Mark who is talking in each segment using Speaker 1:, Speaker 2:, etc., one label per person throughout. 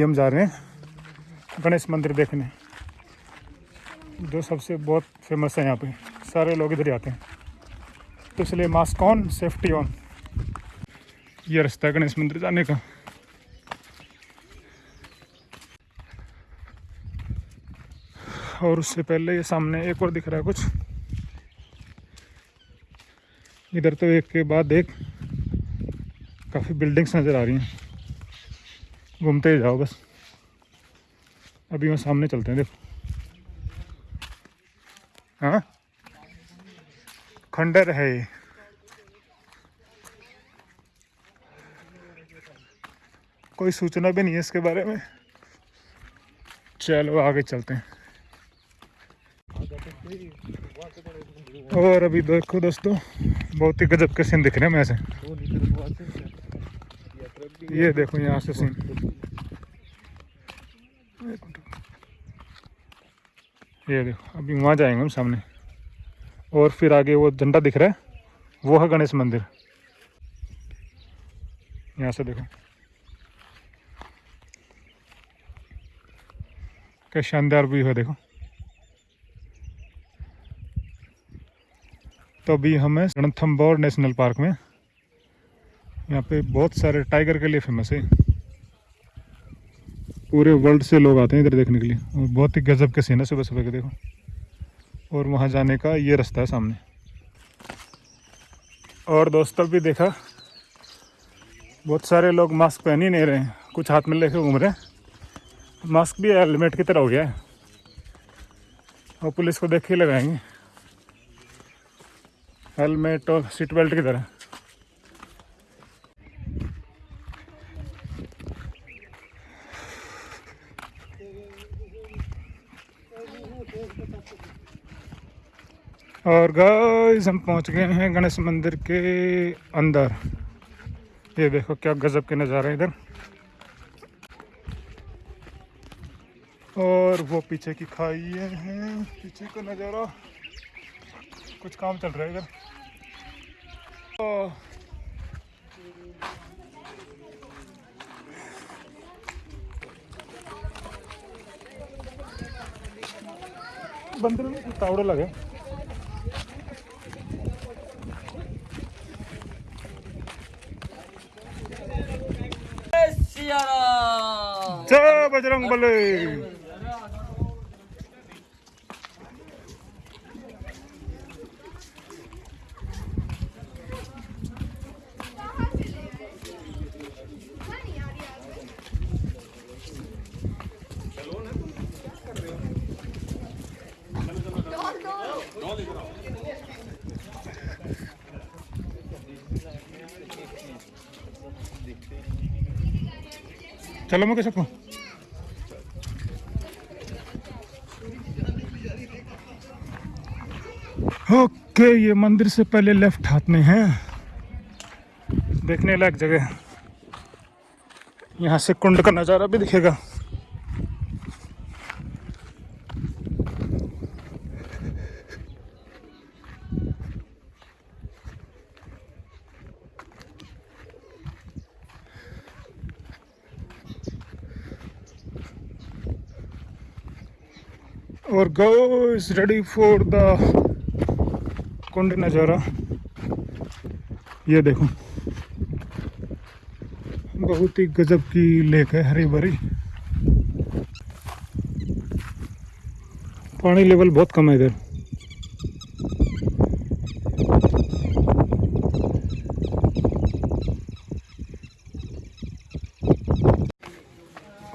Speaker 1: अभी हम जा रहे हैं गणेश मंदिर देखने। जो सबसे बहुत फ़ेमस है यहाँ पे। सारे लोग इधर आते हैं। तो इसलिए मास्क ऑन सेफ्टी ऑन ये रास्ता है गणेश मंदिर जाने का। और उससे पहले ये सामने एक और दिख रहा है कुछ। इधर तो एक के बाद एक काफ़ी बिल्डिंग्स नज़र आ रही हैं। घूमते जाओ बस। अभी वहाँ सामने चलते हैं, देखो। हाँ? खंडर है कोई सूचना भी नहीं है इसके बारे में। चलो, आगे चलते हैं। और अभी देखो दोस्तों, बहुत ही गजब के सीन दिख रहे हैं मैं से। ये देखो यहाँ से सीन ये देखो, अभी वहाँ जाएँगे हम सामने। और फिर आगे वो झंडा दिख रहा है, वो है गणेश मंदिर। यहाँ से देखो। क्या शानदार व्यू है, देखो। तो अभी हम है रणथम्बोर नेशनल पार्क में। यहाँ पे बहुत सारे टाइगर के लिए फ़ेमस है। पूरे वर्ल्ड से लोग आते हैं इधर देखने के लिए। बहुत ही गजब के सीन है सुबह सुबह के देखो। और वहाँ जाने का ये रास्ता है सामने। और दोस्तों भी देखा, बहुत सारे लोग मास्क पहन ही नहीं रहे हैं। कुछ हाथ में लेके घूम रहे हैं। मास्क भी हेलमेट की तरह हो गया है। और पुलिस को देख के लगाएँगे। हेलमेट और सीट बेल्ट की तरह। और गाइस हम पहुँच गए हैं गणेश मंदिर के अंदर। ये देखो क्या गजब के नज़ारे इधर। और वो पीछे की खाई है, पीछे का नज़ारा। कुछ काम चल रहा है इधर। बंदर में तावड़ा लगे
Speaker 2: 달리하라.
Speaker 1: 자, 바지랑 발레. चलो मैं कैसे ओके, ये मंदिर से पहले लेफ़्ट हाथ में है। देखने लायक जगह यहाँ से कुंड का नज़ारा भी दिखेगा। और go is ready for the कुंड नज़ारा। ये देखो। बहुत ही गजब की लेक है हरी भरी पानी लेवल बहुत कम है इधर।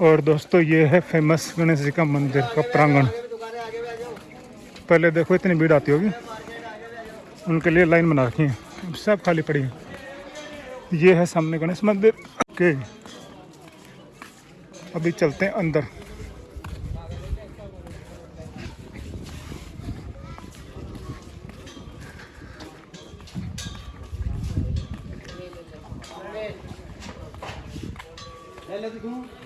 Speaker 1: और दोस्तों, ये है फ़ेमस गणेश जी का मंदिर का प्रांगण। पहले देखो, इतनी भीड़ आती होगी। उनके लिए लाइन बना रखी है। सब खाली पड़ी है। ये है सामने गणेश मंदिर। के अभी चलते हैं अंदर। ले ले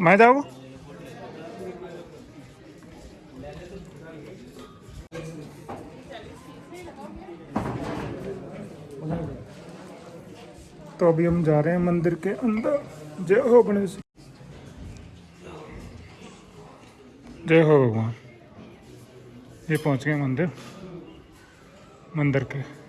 Speaker 1: मैं जाऊ तो अभी हम जा रहे हैं मंदिर के अंदर। जय हो गणेश जय हो भगवान। ये पहुँच गए मंदिर। मंदिर के।